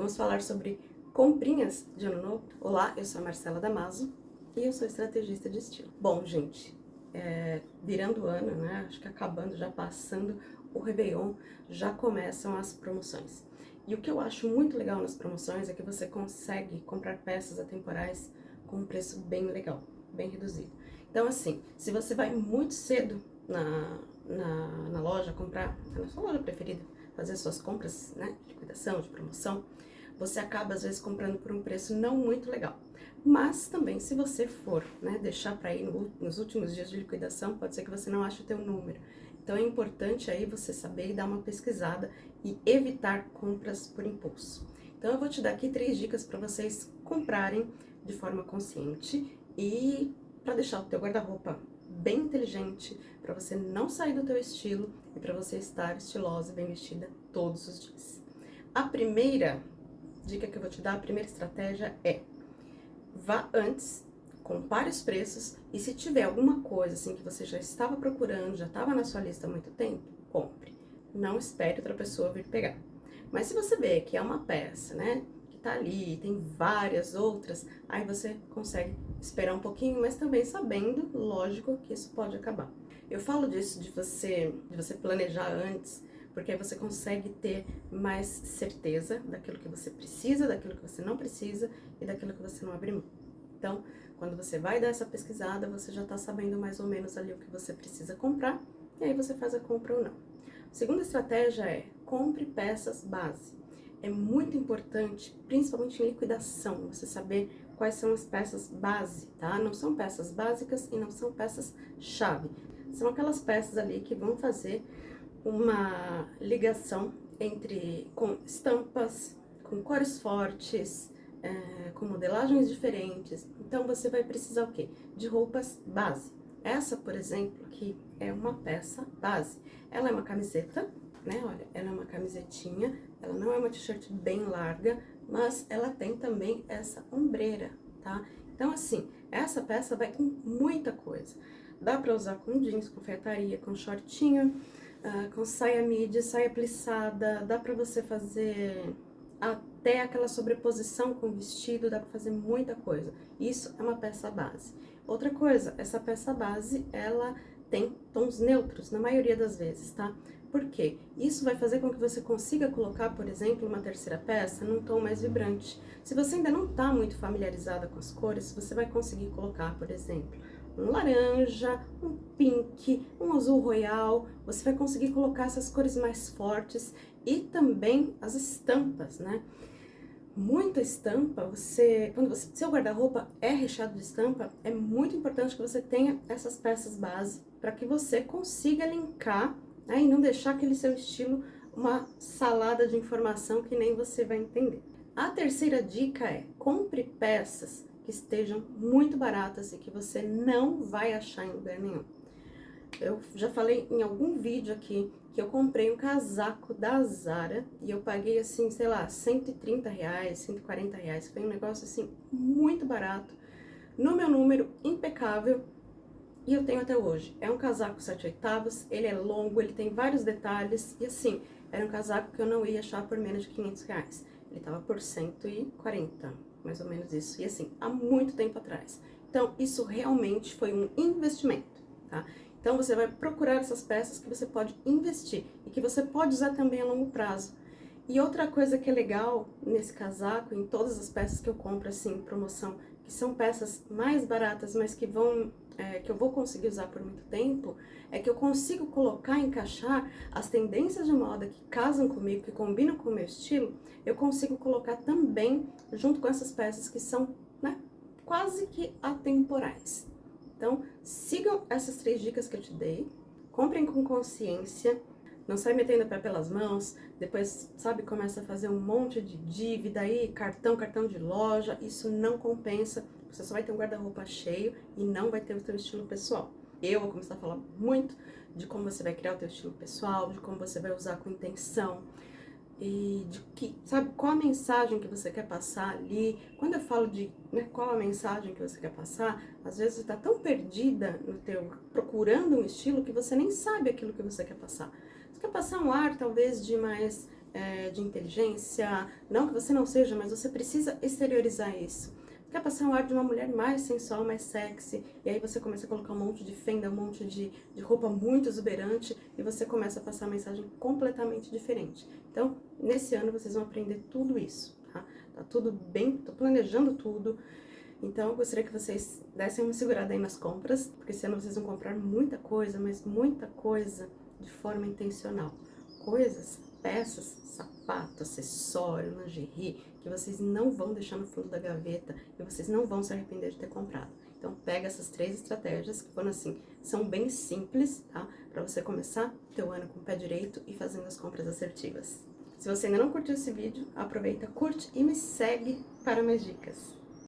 Vamos falar sobre comprinhas de ano novo. Olá, eu sou a Marcela Damaso e eu sou estrategista de estilo. Bom, gente, é, virando o ano, né, acho que acabando, já passando o Réveillon, já começam as promoções. E o que eu acho muito legal nas promoções é que você consegue comprar peças atemporais com um preço bem legal, bem reduzido. Então, assim, se você vai muito cedo na, na, na loja comprar, na sua loja preferida, fazer suas compras, né, de liquidação, de promoção, você acaba às vezes comprando por um preço não muito legal. Mas também se você for, né, deixar para ir no, nos últimos dias de liquidação, pode ser que você não ache o teu número. Então é importante aí você saber e dar uma pesquisada e evitar compras por impulso. Então eu vou te dar aqui três dicas para vocês comprarem de forma consciente e para deixar o teu guarda-roupa bem inteligente, para você não sair do teu estilo e para você estar estilosa e bem vestida todos os dias. A primeira dica que eu vou te dar, a primeira estratégia é vá antes, compare os preços e se tiver alguma coisa assim que você já estava procurando, já estava na sua lista há muito tempo, compre. Não espere outra pessoa vir pegar. Mas se você vê que é uma peça, né, que tá ali, tem várias outras, aí você consegue esperar um pouquinho, mas também sabendo, lógico, que isso pode acabar. Eu falo disso de você, de você planejar antes, porque aí você consegue ter mais certeza daquilo que você precisa, daquilo que você não precisa e daquilo que você não abre mão. Então, quando você vai dar essa pesquisada, você já tá sabendo mais ou menos ali o que você precisa comprar, e aí você faz a compra ou não. A segunda estratégia é, compre peças base. É muito importante, principalmente em liquidação, você saber quais são as peças base, tá? Não são peças básicas e não são peças chave. São aquelas peças ali que vão fazer uma ligação entre com estampas, com cores fortes, é, com modelagens diferentes. Então, você vai precisar o quê? De roupas base. Essa, por exemplo, aqui é uma peça base. Ela é uma camiseta, né? Olha, ela é uma camisetinha, ela não é uma t-shirt bem larga, mas ela tem também essa ombreira, tá? Então, assim, essa peça vai com muita coisa. Dá pra usar com jeans, com fetaria, com shortinho, uh, com saia midi, saia plissada, dá pra você fazer até aquela sobreposição com vestido, dá pra fazer muita coisa. Isso é uma peça base. Outra coisa, essa peça base, ela tem tons neutros, na maioria das vezes, tá? Por quê? Isso vai fazer com que você consiga colocar, por exemplo, uma terceira peça num tom mais vibrante. Se você ainda não está muito familiarizada com as cores, você vai conseguir colocar, por exemplo, um laranja, um pink, um azul royal. Você vai conseguir colocar essas cores mais fortes e também as estampas, né? Muita estampa, você, quando você, seu guarda-roupa é recheado de estampa, é muito importante que você tenha essas peças base para que você consiga linkar né, e não deixar aquele seu estilo uma salada de informação que nem você vai entender. A terceira dica é, compre peças estejam muito baratas e que você não vai achar em lugar nenhum. Eu já falei em algum vídeo aqui que eu comprei um casaco da Zara e eu paguei assim, sei lá, 130 reais, 140 reais. Foi um negócio assim muito barato, no meu número impecável e eu tenho até hoje. É um casaco 7 oitavos, ele é longo, ele tem vários detalhes e assim, era um casaco que eu não ia achar por menos de 500 reais. Ele tava por 140, mais ou menos isso. E assim, há muito tempo atrás. Então, isso realmente foi um investimento, tá? Então, você vai procurar essas peças que você pode investir e que você pode usar também a longo prazo. E outra coisa que é legal nesse casaco, em todas as peças que eu compro, assim, promoção, que são peças mais baratas, mas que vão é, que eu vou conseguir usar por muito tempo, é que eu consigo colocar, encaixar as tendências de moda que casam comigo, que combinam com o meu estilo, eu consigo colocar também junto com essas peças que são, né, quase que atemporais. Então, sigam essas três dicas que eu te dei, comprem com consciência, não sai metendo o pé pelas mãos, depois, sabe, começa a fazer um monte de dívida aí, cartão, cartão de loja, isso não compensa, você só vai ter um guarda-roupa cheio e não vai ter o seu estilo pessoal. Eu vou começar a falar muito de como você vai criar o seu estilo pessoal, de como você vai usar com intenção, e de que, sabe, qual a mensagem que você quer passar ali. Quando eu falo de né, qual a mensagem que você quer passar, às vezes você está tão perdida no teu, procurando um estilo que você nem sabe aquilo que você quer passar. Passar um ar, talvez, de mais é, de inteligência, não que você não seja, mas você precisa exteriorizar isso. Quer passar um ar de uma mulher mais sensual, mais sexy, e aí você começa a colocar um monte de fenda, um monte de, de roupa muito exuberante, e você começa a passar uma mensagem completamente diferente. Então, nesse ano vocês vão aprender tudo isso, tá? Tá tudo bem, tô planejando tudo, então eu gostaria que vocês dessem uma segurada aí nas compras, porque esse ano vocês vão comprar muita coisa, mas muita coisa de forma intencional. Coisas, peças, sapato, acessório, lingerie, que vocês não vão deixar no fundo da gaveta e vocês não vão se arrepender de ter comprado. Então pega essas três estratégias que foram assim, são bem simples, tá? Pra você começar o teu ano com o pé direito e fazendo as compras assertivas. Se você ainda não curtiu esse vídeo, aproveita, curte e me segue para mais dicas.